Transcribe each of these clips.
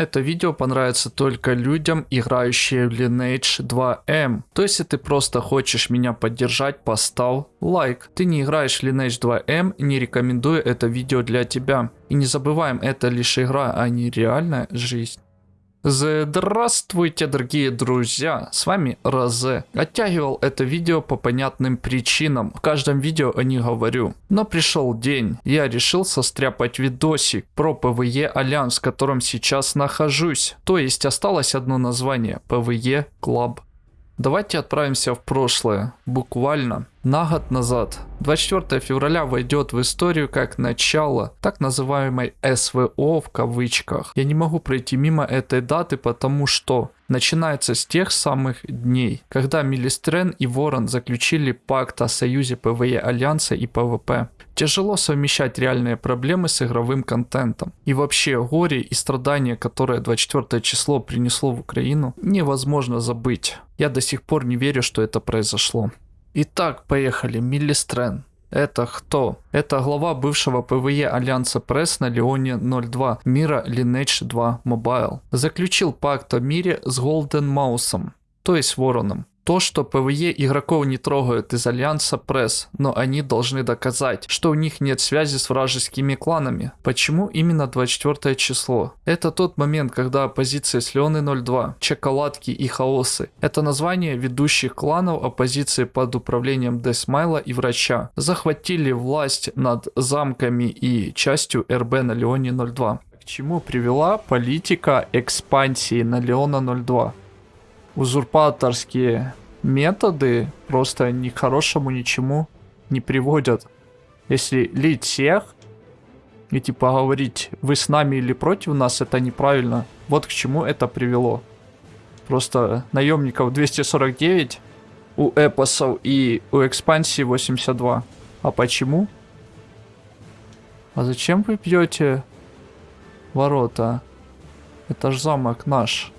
Это видео понравится только людям, играющим в Lineage 2M. То есть, если ты просто хочешь меня поддержать, поставь лайк. Ты не играешь в Lineage 2M, не рекомендую это видео для тебя. И не забываем, это лишь игра, а не реальная жизнь. Здравствуйте, дорогие друзья, с вами Розе. Оттягивал это видео по понятным причинам, в каждом видео о них говорю. Но пришел день, я решил состряпать видосик про PvE Альянс, в котором сейчас нахожусь. То есть осталось одно название, PvE Club Давайте отправимся в прошлое, буквально на год назад. 24 февраля войдет в историю как начало так называемой СВО в кавычках. Я не могу пройти мимо этой даты, потому что начинается с тех самых дней, когда Милистрен и Ворон заключили пакт о союзе PvE Альянса и PvP. Тяжело совмещать реальные проблемы с игровым контентом. И вообще горе и страдания, которые 24 число принесло в Украину, невозможно забыть. Я до сих пор не верю, что это произошло. Итак, поехали. Миллистрен. Это кто? Это глава бывшего PvE Альянса Пресс на Леоне 02 мира Lineage 2 Mobile. Заключил пакт о мире с Golden Mouse ом, то есть Вороном то, что PvE игроков не трогают из Альянса Пресс, но они должны доказать, что у них нет связи с вражескими кланами. Почему именно 24 число? Это тот момент, когда оппозиция с Леоны 02, Чоколадки и Хаосы. Это название ведущих кланов оппозиции под управлением Десмайла и Врача. Захватили власть над замками и частью РБ на Леоне 02. К чему привела политика экспансии на Леона 02? узурпаторские методы просто ни к хорошему ничему не приводят. Если лить всех и типа говорить, вы с нами или против нас, это неправильно. Вот к чему это привело. Просто наемников 249 у эпосов и у экспансии 82. А почему? А зачем вы бьете ворота? Это ж замок наш.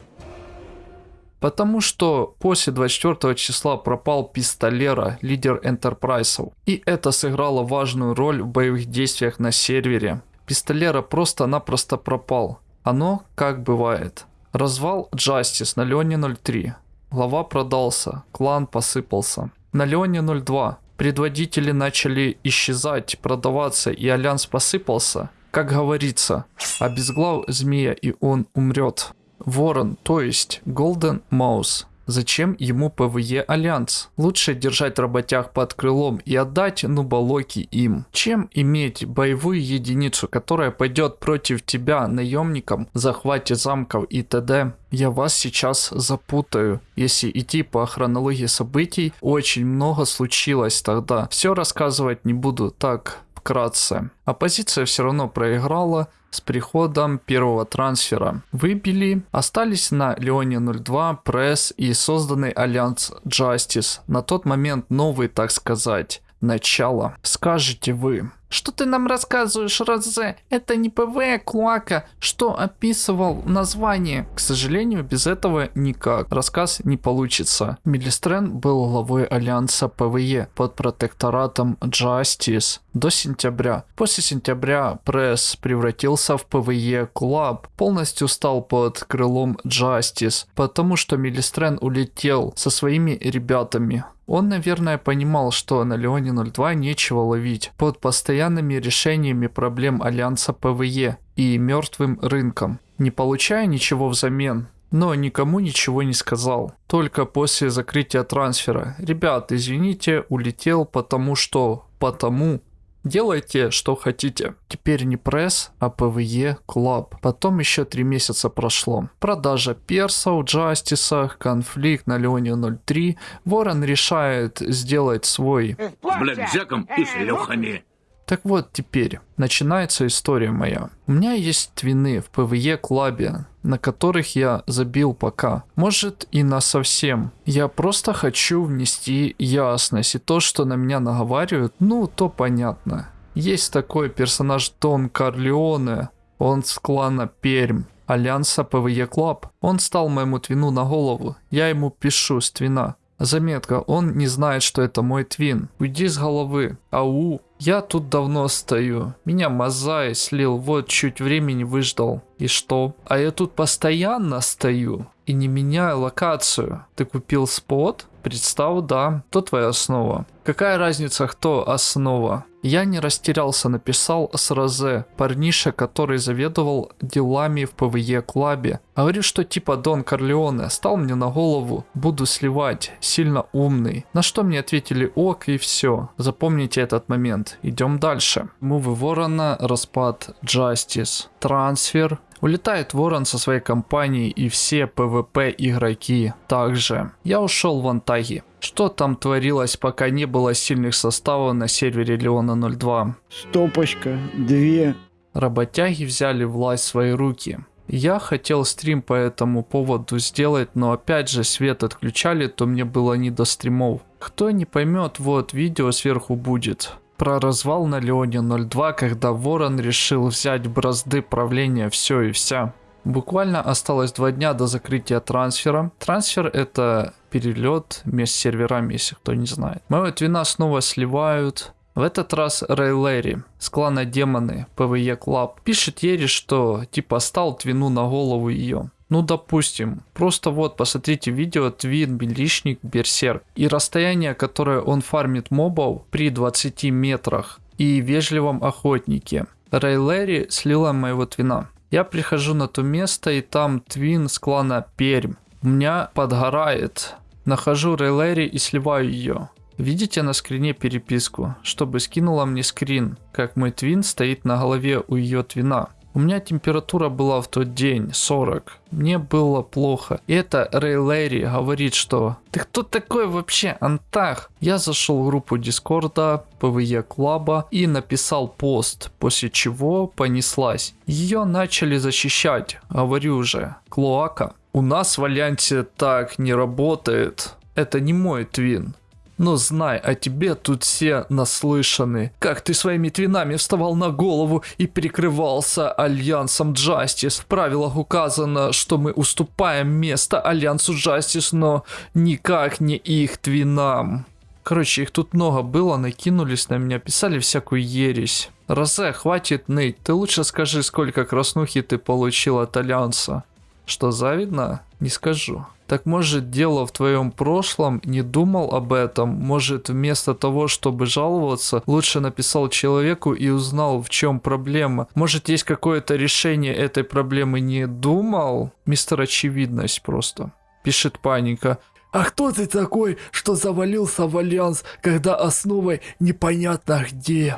Потому что после 24 числа пропал Пистолера, лидер Энтерпрайсов. И это сыграло важную роль в боевых действиях на сервере. Пистолера просто-напросто пропал. Оно как бывает. Развал Justice на Леоне 03. Глава продался, клан посыпался. На Леоне 02 предводители начали исчезать, продаваться и альянс посыпался. Как говорится, обезглав змея и он умрет. Ворон, то есть Golden Mouse. Зачем ему PvE Альянс? Лучше держать работяг под крылом и отдать нуболоки им, чем иметь боевую единицу, которая пойдет против тебя наемникам, захвате замков и т.д. Я вас сейчас запутаю. Если идти по хронологии событий, очень много случилось тогда. Все рассказывать не буду. Так, вкратце. Оппозиция все равно проиграла с приходом первого трансфера. Выбили, остались на Леоне 02, Пресс и созданный Альянс Justice. На тот момент новый, так сказать, начало. Скажете вы, что ты нам рассказываешь, Розе? Это не PvE клоака, что описывал название. К сожалению, без этого никак. Рассказ не получится. Милистрен был главой Альянса PvE под протекторатом Justice до сентября. После сентября пресс превратился в PvE Club, полностью стал под крылом Justice, потому что Милистрен улетел со своими ребятами. Он, наверное, понимал, что на Леоне 02 нечего ловить под постоянными решениями проблем Альянса PvE и мертвым рынком, не получая ничего взамен. Но никому ничего не сказал. Только после закрытия трансфера. Ребят, извините, улетел потому что... Потому Делайте, что хотите. Теперь не пресс, а PvE Club. Потом еще три месяца прошло. Продажа персов, Джастиса, конфликт на Леоне 03. Ворон решает сделать свой... С блэкджеком и шлюхами. Так вот теперь, начинается история моя. У меня есть твины в PvE клабе, на которых я забил пока. Может и на совсем. Я просто хочу внести ясность. И то, что на меня наговаривают, ну то понятно. Есть такой персонаж Дон Карлеоне. Он с клана Пермь. Альянса PvE Club. Он стал моему твину на голову. Я ему пишу с твина. Заметка, он не знает, что это мой twin. Уйди с головы. Ау. Я тут давно стою. Меня Мазай слил, вот чуть времени выждал. И что? А я тут постоянно стою и не меняю локацию. Ты купил spot? Представь, да. Кто твоя основа? Какая разница, кто основа? Я не растерялся, написал с парниша, который заведовал делами в PvE Club е. Говорит, что типа Дон Корлеоне, стал мне на голову, буду сливать, сильно умный. На что мне ответили ок и все. Запомните этот момент. Идем дальше. Move ы Ворона, распад Justice, трансфер, Улетает Ворон со своей компанией и все PvP игроки также. Я ушел в Антаги. Что там творилось, пока не было сильных составов на сервере Леона 02? Стопочка, две. Работяги взяли власть в свои руки. Я хотел стрим по этому поводу сделать, но опять же свет отключали, то мне было не до стримов. Кто не поймет, вот видео сверху будет про развал на Леоне 02, когда Ворон решил взять бразды правления все и вся. Буквально осталось два дня до закрытия трансфера. Трансфер это перелет между серверами, если кто не знает. Моего твина снова сливают. В этот раз Рэй Лэри с клана Демоны PvE Club пишет Ере, что типа стал твину на голову ее. Ну, допустим, просто вот посмотрите видео Твин, Милишник, Берсерк и расстояние, которое он фармит мобов при 20 метрах и вежливом охотнике. Рэй Лэри слила моего твина. Я прихожу на то место и там твин с клана Пермь. У меня подгорает. Нахожу Рэй Лэри и сливаю ее. Видите на скрине переписку, чтобы скинула мне скрин, как мой twin стоит на голове у ее twin а. У меня температура была в тот день 40. Мне было плохо. И это Рэй Лэри говорит, что «Ты кто такой вообще, Антах?» Я зашел в группу Discord а, PvE Club а и написал пост, после чего понеслась. Ее начали защищать, говорю уже, Клоака. У нас в Альянсе так не работает. Это не мой twin. Но знай, о тебе тут все наслышаны. Как ты своими твинами вставал на голову и прикрывался Альянсом Джастис. В правилах указано, что мы уступаем место Альянсу Джастис, но никак не их твинам. Короче, их тут много было, накинулись на меня, писали всякую ересь. Розе, хватит ныть, ты лучше скажи, сколько краснухи ты получил от Альянса. Что завидно? Не скажу. Так может дело в твоем прошлом, не думал об этом, может вместо того, чтобы жаловаться, лучше написал человеку и узнал в чем проблема. Может есть какое-то решение этой проблемы не думал? Мистер Очевидность просто. Пишет паника. А кто ты такой, что завалился в Альянс, когда основой непонятно где?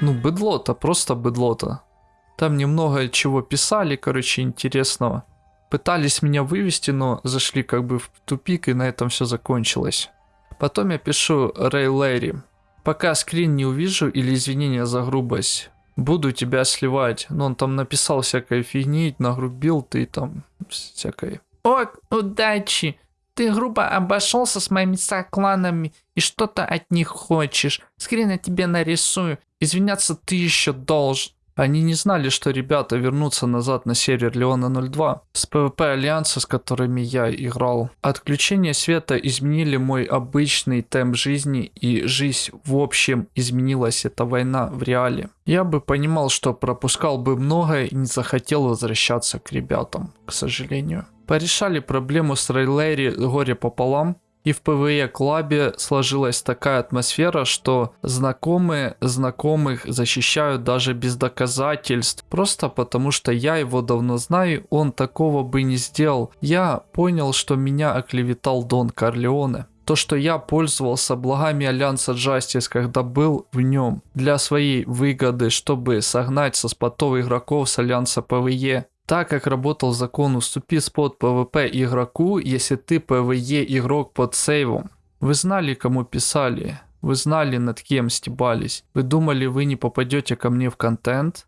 Ну, быдло-то, просто быдло-то. Там немного чего писали, короче, интересного пытались меня вывести, но зашли как бы в тупик, и на этом все закончилось. Потом я пишу Рэй Лэри. Пока скрин не увижу или извинения за грубость, буду тебя сливать. Но он там написал всякой фигни, нагрубил ты там всякой. О, удачи! Ты грубо обошелся с моими сокланами и что-то от них хочешь. Скрин я тебе нарисую. Извиняться ты еще должен. Они не знали, что ребята вернутся назад на сервер Леона 02 с PvP Альянса, с которыми я играл. Отключение света изменили мой обычный темп жизни и жизнь в общем изменилась эта война в реале. Я бы понимал, что пропускал бы многое и не захотел возвращаться к ребятам, к сожалению. Порешали проблему с Рейлэри горе пополам, и в PvE Club е сложилась такая атмосфера, что знакомые знакомых защищают даже без доказательств. Просто потому что я его давно знаю, он такого бы не сделал. Я понял, что меня оклеветал Дон Корлеоне. То, что я пользовался благами Альянса Justice, когда был в нем, для своей выгоды, чтобы согнать со spot ов игроков с Альянса PvE. Так как работал закон «Уступи spot PvP игроку, если ты PvE игрок под save ом». Вы знали, кому писали, вы знали, над кем стебались. Вы думали, вы не попадете ко мне в контент?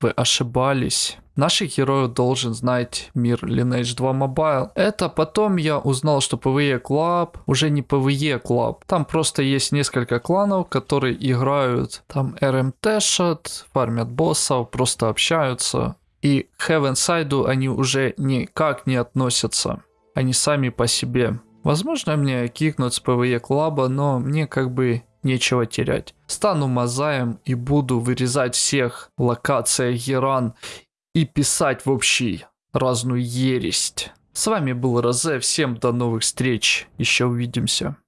Вы ошибались. Наших героев должен знать мир Lineage 2 Mobile. Это потом я узнал, что PvE Club уже не PvE Club. Там просто есть несколько кланов, которые играют. Там RMT шат, фармят боссов, просто общаются и к Heaven Side они уже никак не относятся. они сами по себе. Возможно, меня кикнут с PvE Club а, но мне как бы нечего терять. Стану Мазаем и буду вырезать всех в локациях Геран и писать в общий разную ересь. С вами был Розе, всем до новых встреч, еще увидимся.